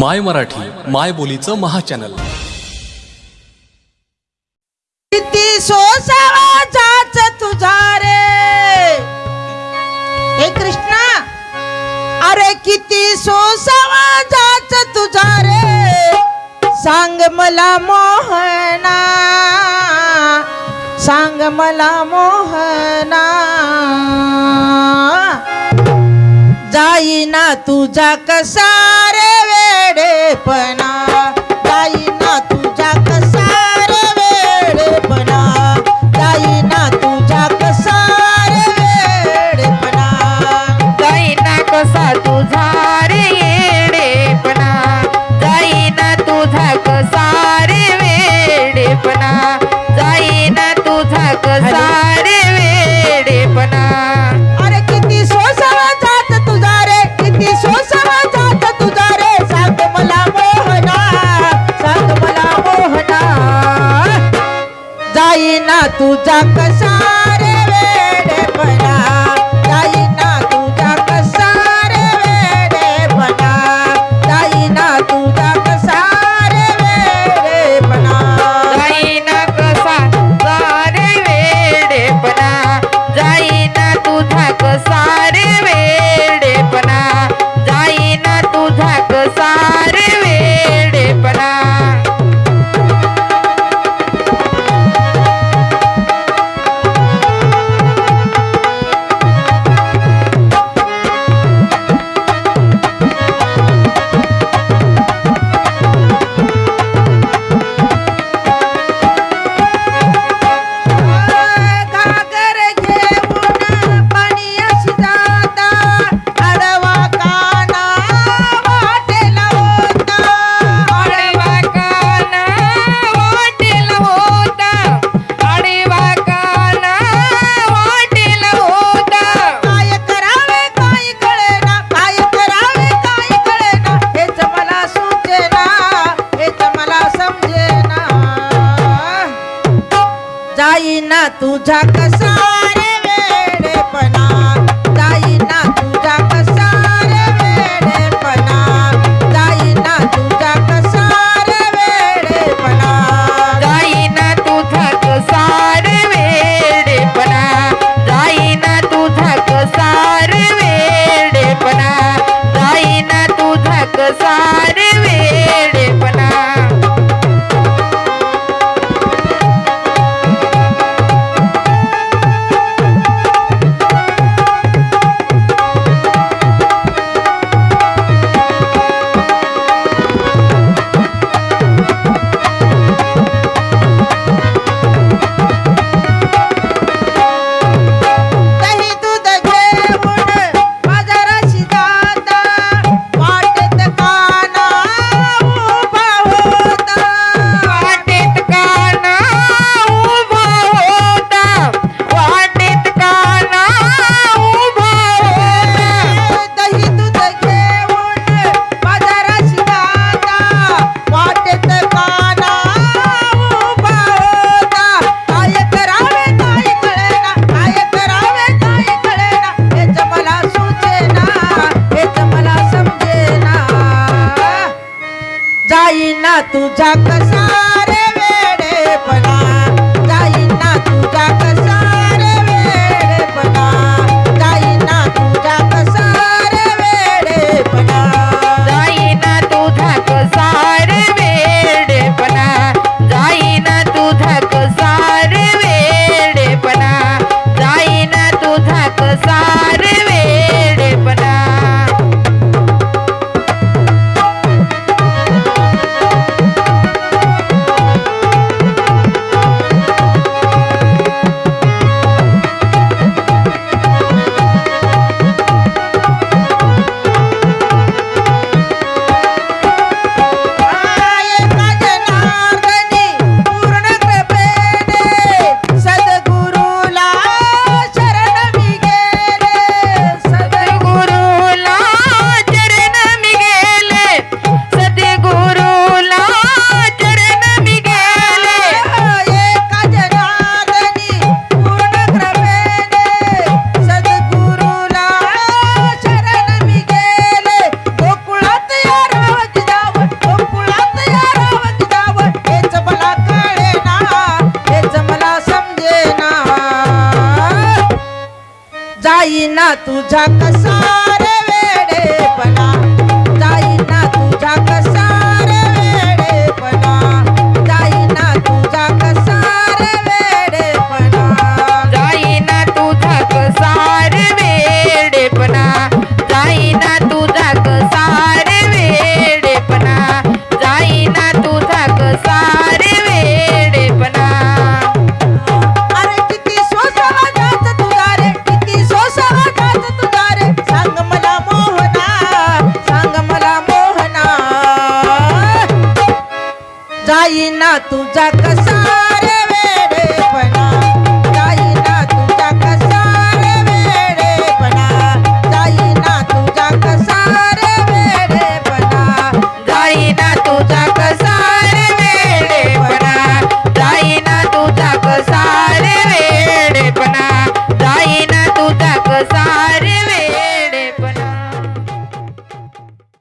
माय मराठी माय बोलीचं महाचॅनल. किती सोसावाच तुझा रे. हे कृष्णा अरे किती सोसावाच तुझा रे. सांग मला मोहना सांग मला मोहना. जाईना तुझा कसा रे? पना तुझा कसा जाईना तुझा कसा रे वेडेपणा. जाईना तुझा कसा रे वेडेपणा. जाईना तुझा कसा रे वेडेपणा. जाईना तुझा कसा पना वेडेपणा. जाईना तुझा कसा पना वेडेपणा. जाईना तुझा कसा रे वेड तुझा कसा रे वेडेपणा. मला मोहना जाईना तुझा कसा